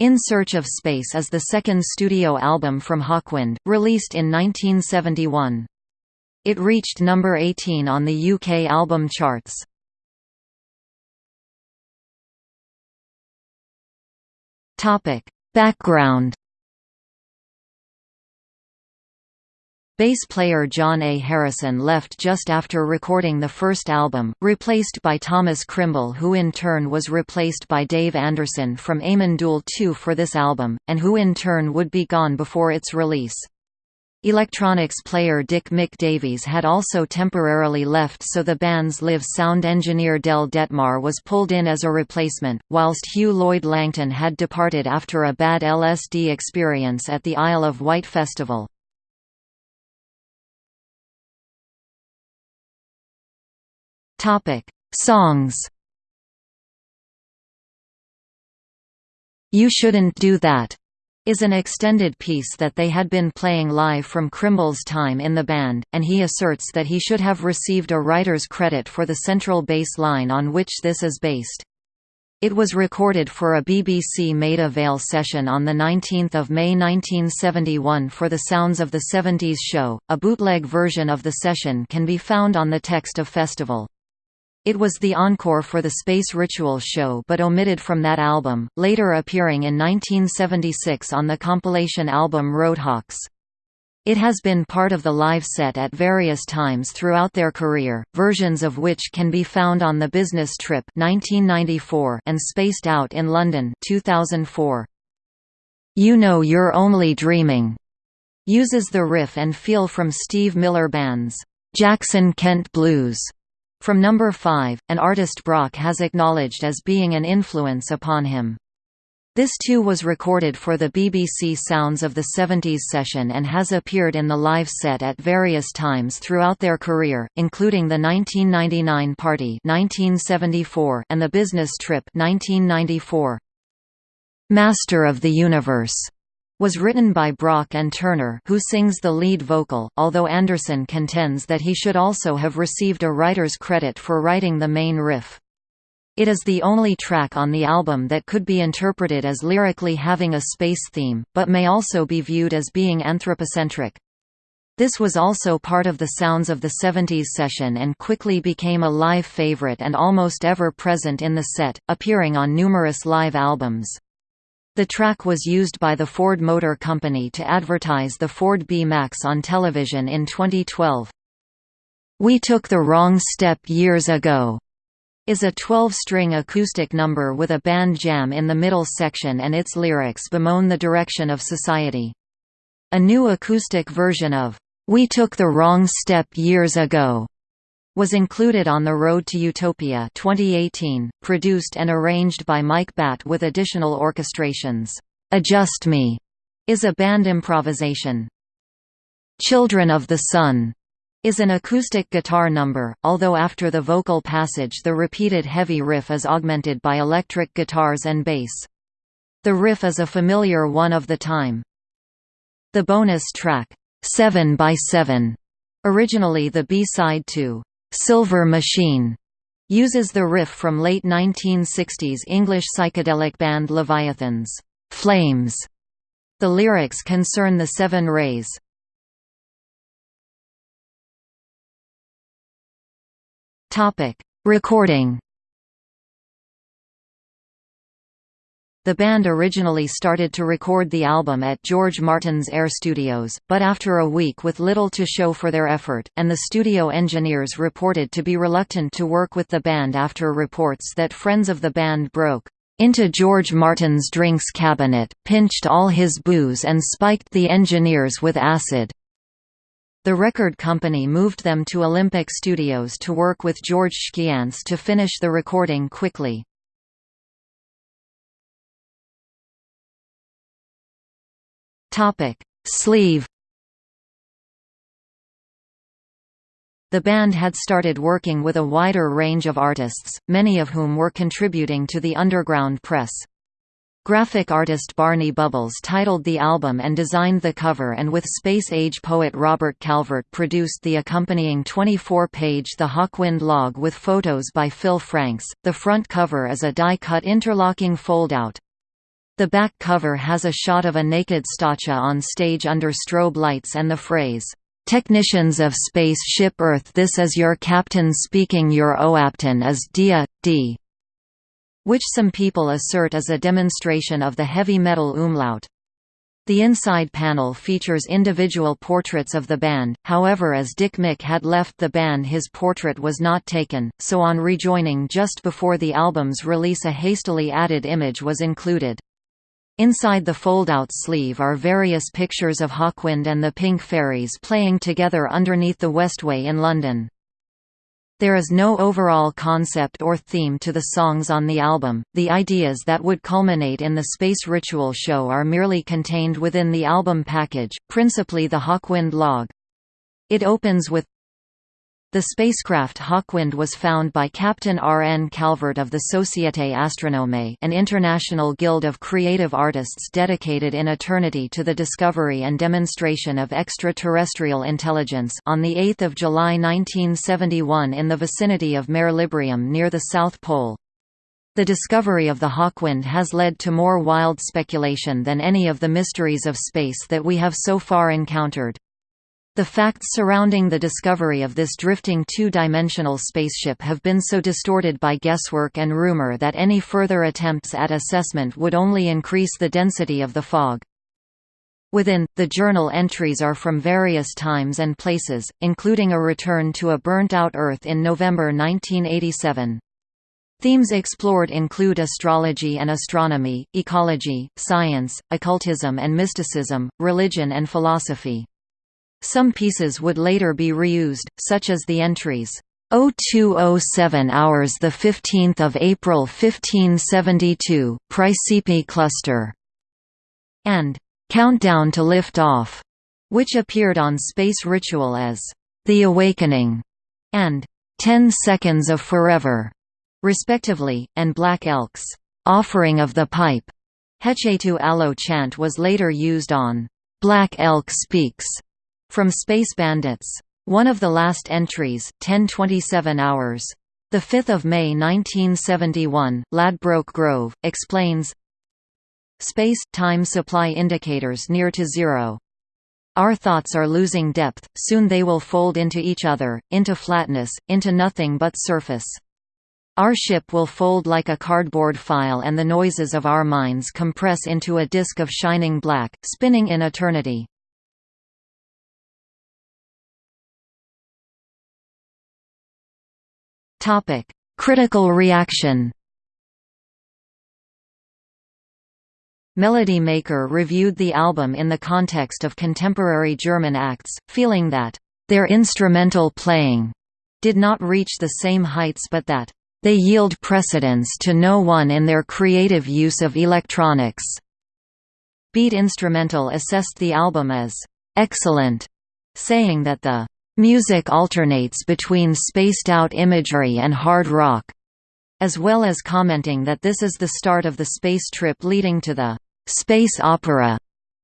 In Search of Space is the second studio album from Hawkwind, released in 1971. It reached number 18 on the UK album charts. Background Bass player John A. Harrison left just after recording the first album, replaced by Thomas Crimble who in turn was replaced by Dave Anderson from Amon Düül II for this album, and who in turn would be gone before its release. Electronics player Dick Mick Davies had also temporarily left so the band's live sound engineer Del Dettmar was pulled in as a replacement, whilst Huw Lloyd Langton had departed after a bad LSD experience at the Isle of Wight Festival. Topic: Songs. You Shouldn't Do That is an extended piece that they had been playing live from Crimble's time in the band, and he asserts that he should have received a writer's credit for the central bass line on which this is based. It was recorded for a BBC Maida Vale session on 19 May 1971 for the Sounds of the 70s show. A bootleg version of the session can be found on the Text of Festival. It was the encore for the Space Ritual show but omitted from that album, later appearing in 1976 on the compilation album Roadhawks. It has been part of the live set at various times throughout their career, versions of which can be found on The Business Trip 1994 and Spaced Out in London 2004. You Know You're Only Dreaming uses the riff and feel from Steve Miller Band's Jackson Kent Blues from number 5, an artist Brock has acknowledged as being an influence upon him. This too was recorded for the BBC Sounds of the 70s session and has appeared in the live set at various times throughout their career, including the 1999 Party 1974 and the Business Trip 1994. Master of the Universe was written by Brock and Turner who sings the lead vocal, although Anderson contends that he should also have received a writer's credit for writing the main riff. It is the only track on the album that could be interpreted as lyrically having a space theme, but may also be viewed as being anthropocentric. This was also part of the Sounds of the 70s session and quickly became a live favorite and almost ever present in the set, appearing on numerous live albums. The track was used by the Ford Motor Company to advertise the Ford B-Max on television in 2012. We Took the Wrong Step Years Ago is a 12-string acoustic number with a band jam in the middle section and its lyrics bemoan the direction of society. A new acoustic version of We Took the Wrong Step Years Ago was included on The Road to Utopia 2018, produced and arranged by Mike Batt with additional orchestrations. Adjust Me is a band improvisation. Children of the Sun is an acoustic guitar number, although after the vocal passage the repeated heavy riff is augmented by electric guitars and bass. The riff is a familiar one of the time. The bonus track, 7 by 7 originally the B-side to Silver Machine uses the riff from late 1960s English psychedelic band Leviathan's Flames. The lyrics concern the seven rays. Topic: Recording The band originally started to record the album at George Martin's Air Studios, but after a week with little to show for their effort, and the studio engineers reported to be reluctant to work with the band after reports that friends of the band broke into George Martin's drinks cabinet, pinched all his booze and spiked the engineers with acid. The record company moved them to Olympic Studios to work with George Chkiantz to finish the recording quickly. Topic: Sleeve The band had started working with a wider range of artists, many of whom were contributing to the underground press. Graphic artist Barney Bubbles titled the album and designed the cover and with space-age poet Robert Calvert produced the accompanying 24-page The Hawkwind log with photos by Phil Franks. The front cover is a die-cut interlocking fold-out. The back cover has a shot of a naked Stacia on stage under strobe lights and the phrase, "'Technicians of Space Ship Earth this is your captain speaking your OAPTAN is Dia, D' which some people assert is a demonstration of the heavy metal umlaut. The inside panel features individual portraits of the band, however as Dick Mick had left the band his portrait was not taken, so on rejoining just before the album's release a hastily added image was included. Inside the fold-out sleeve are various pictures of Hawkwind and the Pink Fairies playing together underneath the Westway in London. There is no overall concept or theme to the songs on the album, the ideas that would culminate in the Space Ritual show are merely contained within the album package, principally the Hawkwind log. It opens with the spacecraft Hawkwind was found by Captain R. N. Calvert of the Société Astronome an international guild of creative artists dedicated in eternity to the discovery and demonstration of extraterrestrial intelligence on 8 July 1971 in the vicinity of Mare Librium near the South Pole. The discovery of the Hawkwind has led to more wild speculation than any of the mysteries of space that we have so far encountered. The facts surrounding the discovery of this drifting two-dimensional spaceship have been so distorted by guesswork and rumor that any further attempts at assessment would only increase the density of the fog. Within, the journal entries are from various times and places, including a return to a burnt-out Earth in November 1987. Themes explored include astrology and astronomy, ecology, science, occultism and mysticism, religion and philosophy. Some pieces would later be reused, such as the entries 0207 hours the 15th of April 1572 Praesepe cluster and Countdown to Lift Off, which appeared on Space Ritual as The Awakening and 10 Seconds of Forever, respectively, and Black Elk's Offering of the Pipe. Hechetu Alo chant was later used on Black Elk Speaks from Space Bandits. One of the last entries, 1027 hours. 5 May 1971, Ladbroke Grove, explains Space-time supply indicators near to zero. Our thoughts are losing depth, soon they will fold into each other, into flatness, into nothing but surface. Our ship will fold like a cardboard file and the noises of our minds compress into a disk of shining black, spinning in eternity. Topic: Critical reaction. Melody Maker reviewed the album in the context of contemporary German acts, feeling that their instrumental playing did not reach the same heights but that they yield precedence to no one in their creative use of electronics. Beat Instrumental assessed the album as excellent, saying that the Music alternates between spaced-out imagery and hard rock, as well as commenting that this is the start of the space trip leading to the space opera.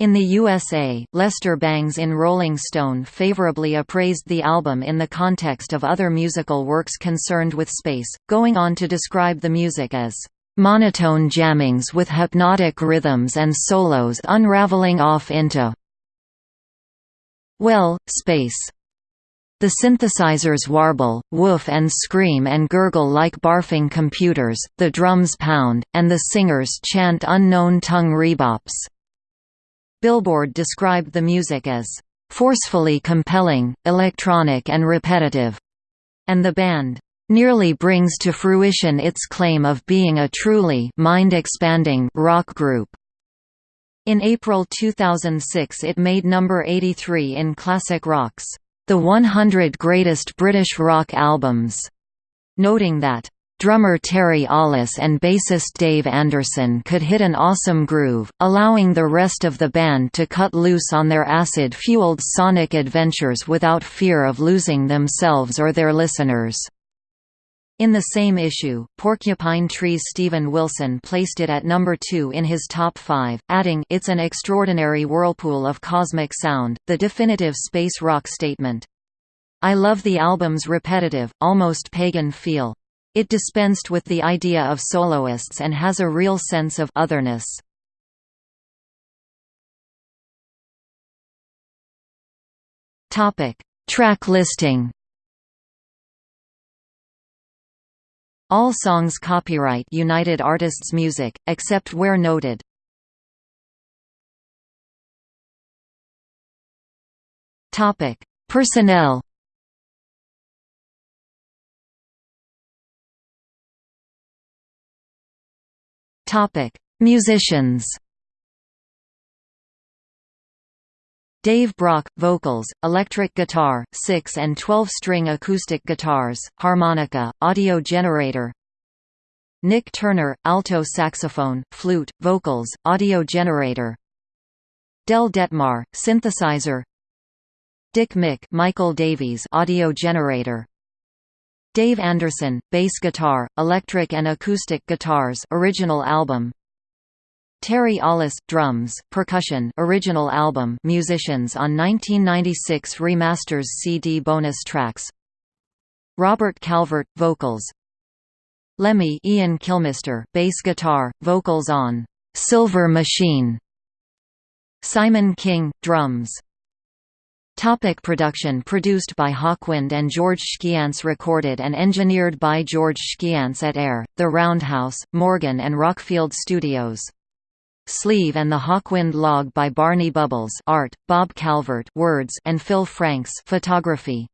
In the USA, Lester Bangs in Rolling Stone favorably appraised the album in the context of other musical works concerned with space, going on to describe the music as monotone jammings with hypnotic rhythms and solos unraveling off into well, space. The synthesizers warble, woof and scream and gurgle like barfing computers, the drums pound, and the singers chant unknown tongue rebops. Billboard described the music as, "...forcefully compelling, electronic and repetitive," and the band, "...nearly brings to fruition its claim of being a truly mind-expanding rock group." In April 2006 it made number 83 in Classic Rock's the 100 Greatest British Rock Albums, noting that drummer Terry Ollis and bassist Dave Anderson could hit an awesome groove, allowing the rest of the band to cut loose on their acid-fueled sonic adventures without fear of losing themselves or their listeners. In the same issue, Porcupine Tree's Steven Wilson placed it at number two in his top five, adding, It's an extraordinary whirlpool of cosmic sound, the definitive space rock statement. I love the album's repetitive, almost pagan feel. It dispensed with the idea of soloists and has a real sense of otherness. Track listing All songs copyright United Artists Music, except where noted. Topic: Personnel. Topic: Musicians. Dave Brock – vocals, electric guitar, 6 and 12-string acoustic guitars, harmonica, audio generator. Nik Turner – alto saxophone, flute, vocals, audio generator. Del Dettmar – synthesizer. Dick Mick Michael Davies audio generator. Dave Anderson – bass guitar, electric and acoustic guitars original album Terry Ollis drums, percussion original album musicians on 1996 remasters CD bonus tracks. Robert Calvert vocals. Lemmy Ian Kilmister bass guitar vocals on Silver Machine. Simon King drums. Topic production Produced by Hawkwind and George Chkiantz Recorded and engineered by George Chkiantz at Air, The Roundhouse, Morgan and Rockfield Studios Sleeve and the Hawkwind log by Barney Bubbles art, Bob Calvert words and Phil Franks photography.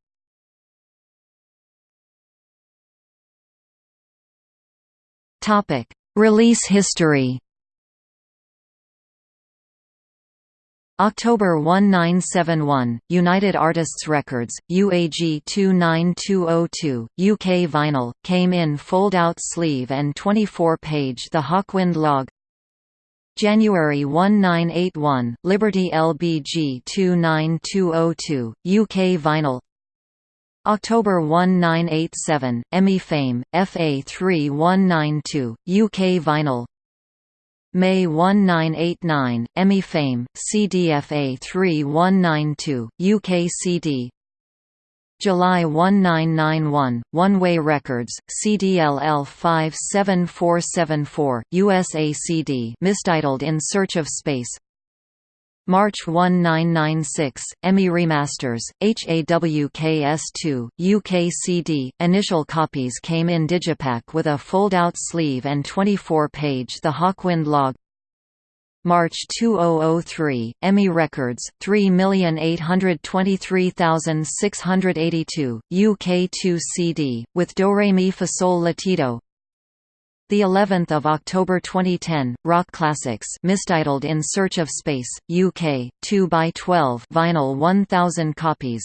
Topic: Release history. October 1971, United Artists Records, UAG 29202, UK vinyl, came in fold-out sleeve and 24-page The Hawkwind log January 1981, Liberty LBG 29202, UK vinyl. October 1987, EMI Fame, FA 3192, UK vinyl. May 1989, EMI Fame, CDFA 3192, UK CD July 1991, One Way Records, CDLL 57474, USACD mistitled In Search of Space March 1996, EMI Remasters, HAWKS2, UK CD. Initial copies came in digipack with a fold-out sleeve and 24-page The Hawkwind log March 2003, EMI Records, 3823682, UK 2 CD, with Do Re Mi Fa Sol La Ti Do. The 11th of October 2010, Rock Classics, mistitled In Search of Space, UK, 2 by 12, vinyl 1000 copies.